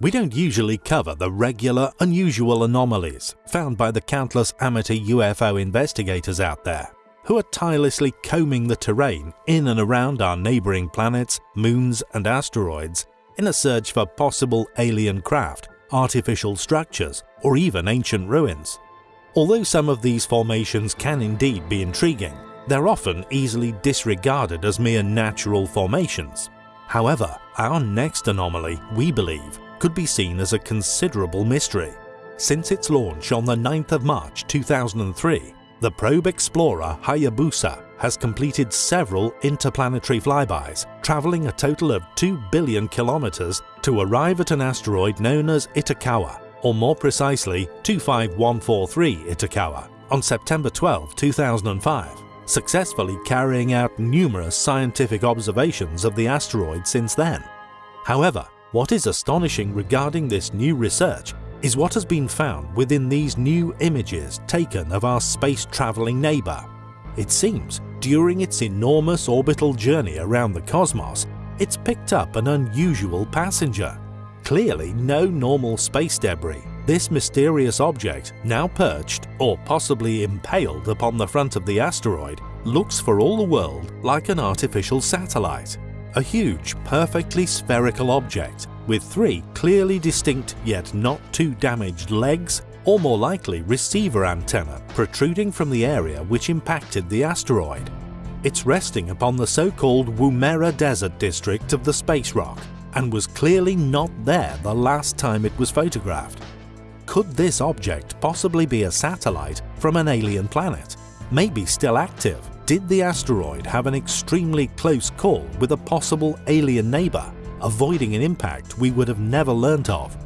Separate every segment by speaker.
Speaker 1: We don't usually cover the regular, unusual anomalies found by the countless amateur UFO investigators out there, who are tirelessly combing the terrain in and around our neighbouring planets, moons and asteroids in a search for possible alien craft, artificial structures or even ancient ruins. Although some of these formations can indeed be intriguing, they're often easily disregarded as mere natural formations. However, our next anomaly, we believe, could be seen as a considerable mystery. Since its launch on the 9th of March 2003, the probe explorer Hayabusa has completed several interplanetary flybys, travelling a total of 2 billion kilometres to arrive at an asteroid known as Itokawa, or more precisely 25143 Itokawa, on September 12, 2005, successfully carrying out numerous scientific observations of the asteroid since then. However, what is astonishing regarding this new research is what has been found within these new images taken of our space-travelling neighbour. It seems, during its enormous orbital journey around the cosmos, it's picked up an unusual passenger. Clearly no normal space debris, this mysterious object, now perched or possibly impaled upon the front of the asteroid, looks for all the world like an artificial satellite a huge, perfectly spherical object with three clearly distinct yet not too damaged legs or more likely receiver antenna protruding from the area which impacted the asteroid. It's resting upon the so-called Woomera Desert district of the space rock and was clearly not there the last time it was photographed. Could this object possibly be a satellite from an alien planet, maybe still active did the asteroid have an extremely close call with a possible alien neighbour, avoiding an impact we would have never learnt of?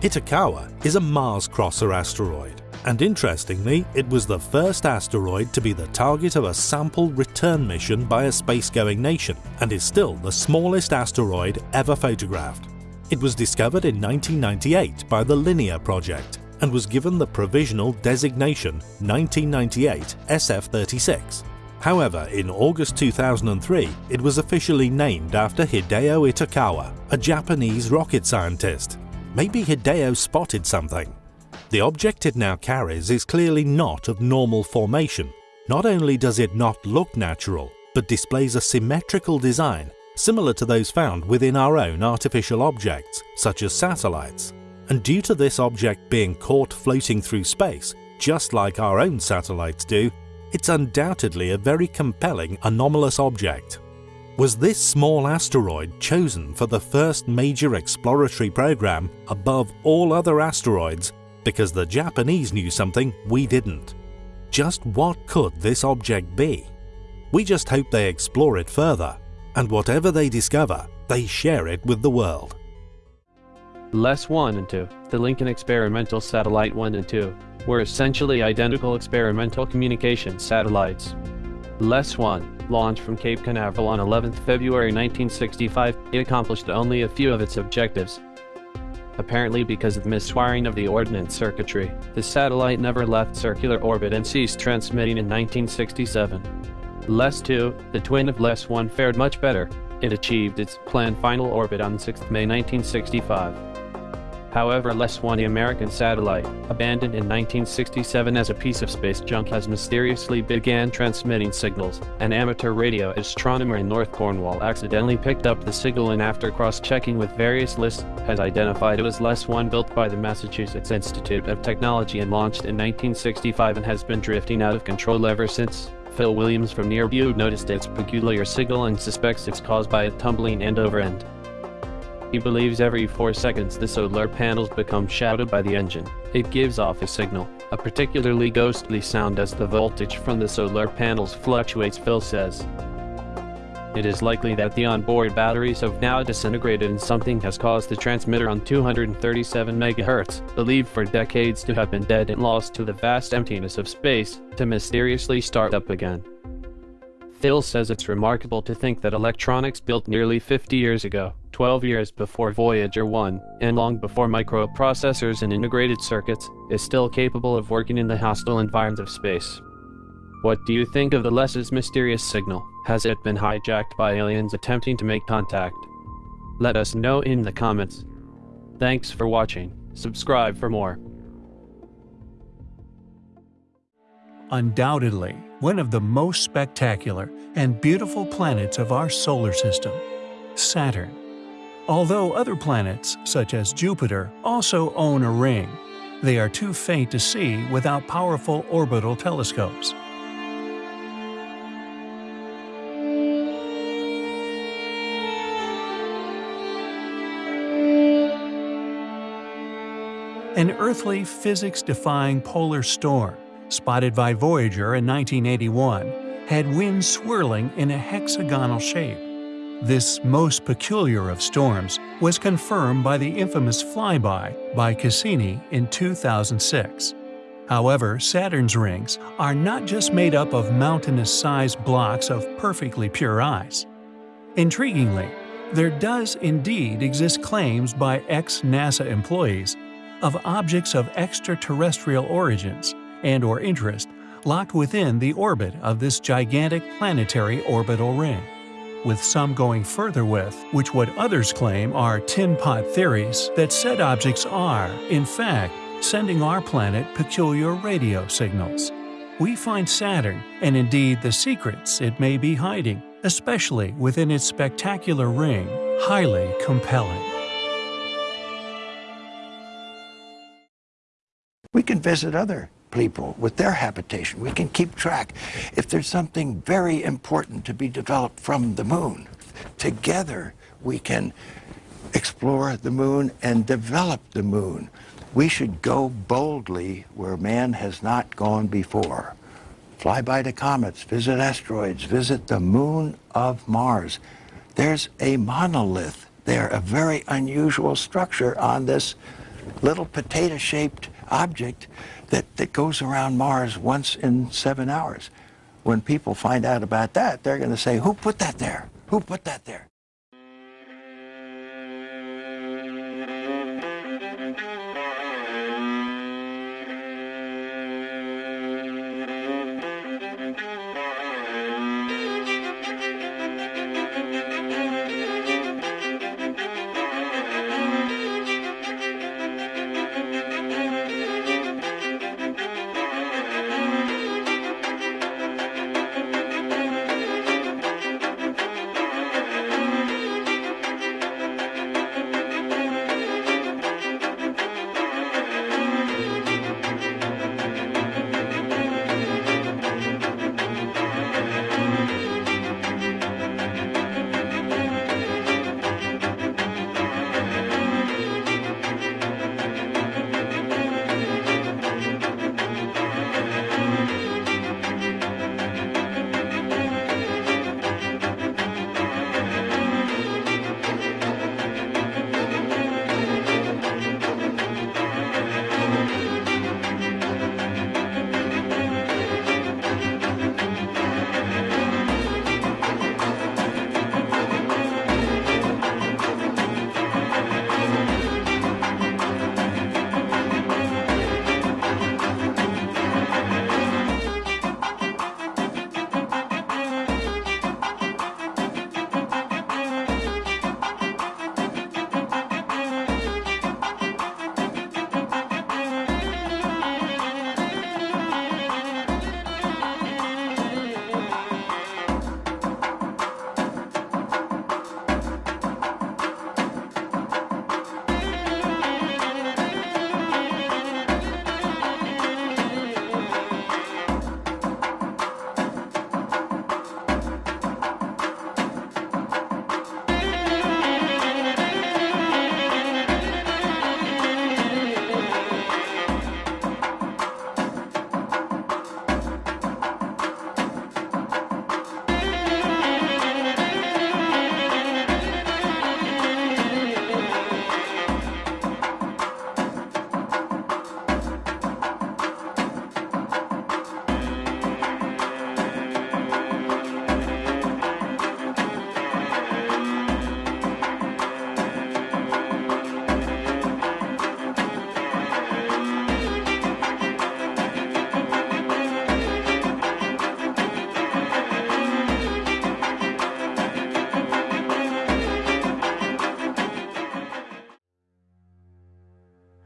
Speaker 1: Itokawa is a Mars crosser asteroid, and interestingly, it was the first asteroid to be the target of a sample return mission by a space-going nation, and is still the smallest asteroid ever photographed. It was discovered in 1998 by the Linear project, and was given the provisional designation 1998 SF36. However, in August 2003, it was officially named after Hideo Itokawa, a Japanese rocket scientist. Maybe Hideo spotted something. The object it now carries is clearly not of normal formation. Not only does it not look natural, but displays a symmetrical design similar to those found within our own artificial objects, such as satellites. And due to this object being caught floating through space, just like our own satellites do, it's undoubtedly a very compelling anomalous object. Was this small asteroid chosen for the first major exploratory program above all other asteroids because the Japanese knew something we didn't? Just what could this object be? We just hope they explore it further, and whatever they discover, they share it with the world.
Speaker 2: LES 1 and 2, the Lincoln Experimental Satellite 1 and 2, were essentially identical experimental communication satellites. LES 1, launched from Cape Canaveral on 11 February 1965, it accomplished only a few of its objectives. Apparently because of miswiring of the ordnance circuitry, the satellite never left circular orbit and ceased transmitting in 1967. LES 2, the twin of LES 1 fared much better. It achieved its planned final orbit on 6 May 1965. However LES 1 the American satellite, abandoned in 1967 as a piece of space junk has mysteriously began transmitting signals. An amateur radio astronomer in North Cornwall accidentally picked up the signal and after cross-checking with various lists, has identified it was LES 1 built by the Massachusetts Institute of Technology and launched in 1965 and has been drifting out of control ever since. Phil Williams from Nearview noticed its peculiar signal and suspects it's caused by it tumbling end over end. He believes every 4 seconds the solar panels become shadowed by the engine. It gives off a signal, a particularly ghostly sound as the voltage from the solar panels fluctuates Phil says. It is likely that the onboard batteries have now disintegrated and something has caused the transmitter on 237 MHz, believed for decades to have been dead and lost to the vast emptiness of space, to mysteriously start up again. Phil says it's remarkable to think that electronics built nearly 50 years ago, 12 years before Voyager 1, and long before microprocessors and integrated circuits, is still capable of working in the hostile environment of space. What do you think of the LES's mysterious signal? Has it been hijacked by aliens attempting to make contact? Let us know in the comments. Thanks for watching. Subscribe for more.
Speaker 3: Undoubtedly, one of the most spectacular and beautiful planets of our solar system, Saturn. Although other planets, such as Jupiter, also own a ring, they are too faint to see without powerful orbital telescopes. An earthly physics-defying polar storm, spotted by Voyager in 1981, had winds swirling in a hexagonal shape. This most peculiar of storms was confirmed by the infamous flyby by Cassini in 2006. However, Saturn's rings are not just made up of mountainous-sized blocks of perfectly pure ice. Intriguingly, there does indeed exist claims by ex-NASA employees of objects of extraterrestrial origins and or interest locked within the orbit of this gigantic planetary orbital ring, with some going further with which what others claim are tin pot theories that said objects are, in fact, sending our planet peculiar radio signals. We find Saturn, and indeed the secrets it may be hiding, especially within its spectacular ring, highly compelling.
Speaker 4: We can visit other people with their habitation. We can keep track. If there's something very important to be developed from the moon, together we can explore the moon and develop the moon. We should go boldly where man has not gone before. Fly by the comets, visit asteroids, visit the moon of Mars. There's a monolith there, a very unusual structure on this little potato-shaped object that, that goes around Mars once in seven hours. When people find out about that, they're going to say, who put that there? Who put that there?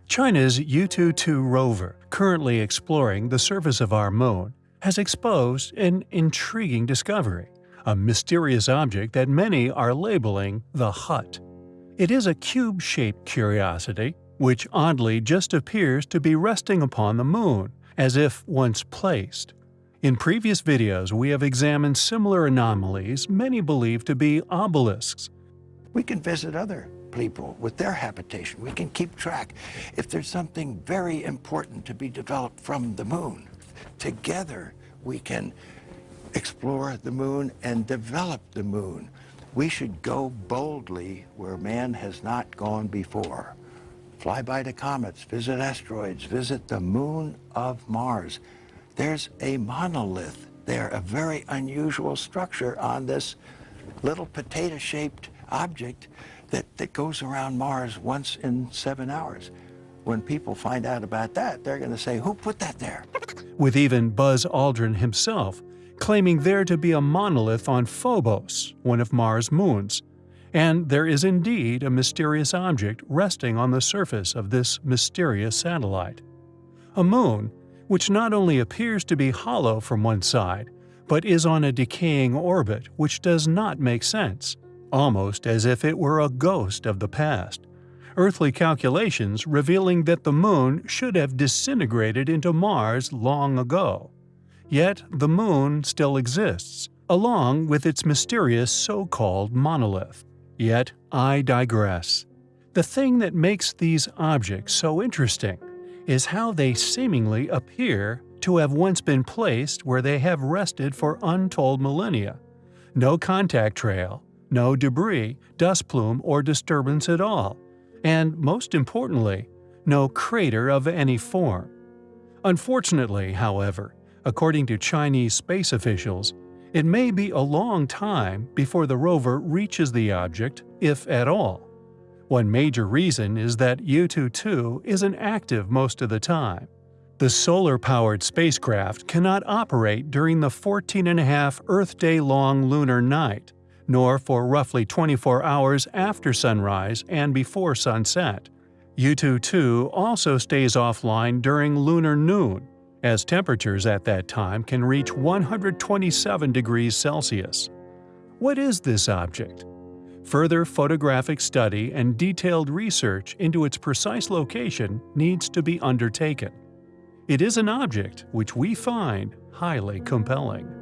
Speaker 3: China's Yutu-2 rover, currently exploring the surface of our moon, has exposed an intriguing discovery, a mysterious object that many are labeling the Hut. It is a cube-shaped curiosity, which oddly just appears to be resting upon the moon, as if once placed. In previous videos we have examined similar anomalies many believe to be obelisks.
Speaker 4: We can visit other people with their habitation. We can keep track. If there's something very important to be developed from the moon, together we can explore the moon and develop the moon. We should go boldly where man has not gone before. Fly by the comets, visit asteroids, visit the moon of Mars. There's a monolith there, a very unusual structure on this little potato-shaped object that, that goes around Mars once in seven hours. When people find out about that, they're going to say, who put that there?
Speaker 3: With even Buzz Aldrin himself claiming there to be a monolith on Phobos, one of Mars' moons. And there is indeed a mysterious object resting on the surface of this mysterious satellite. A moon, which not only appears to be hollow from one side, but is on a decaying orbit which does not make sense, almost as if it were a ghost of the past. Earthly calculations revealing that the moon should have disintegrated into Mars long ago. Yet the moon still exists, along with its mysterious so-called monolith. Yet I digress. The thing that makes these objects so interesting is how they seemingly appear to have once been placed where they have rested for untold millennia. No contact trail, no debris, dust plume, or disturbance at all. And most importantly, no crater of any form. Unfortunately, however, According to Chinese space officials, it may be a long time before the rover reaches the object, if at all. One major reason is that Yutu-2 isn't active most of the time. The solar-powered spacecraft cannot operate during the 14.5 Earth day-long lunar night, nor for roughly 24 hours after sunrise and before sunset. Yutu-2 also stays offline during lunar noon, as temperatures at that time can reach 127 degrees Celsius. What is this object? Further photographic study and detailed research into its precise location needs to be undertaken. It is an object which we find highly compelling.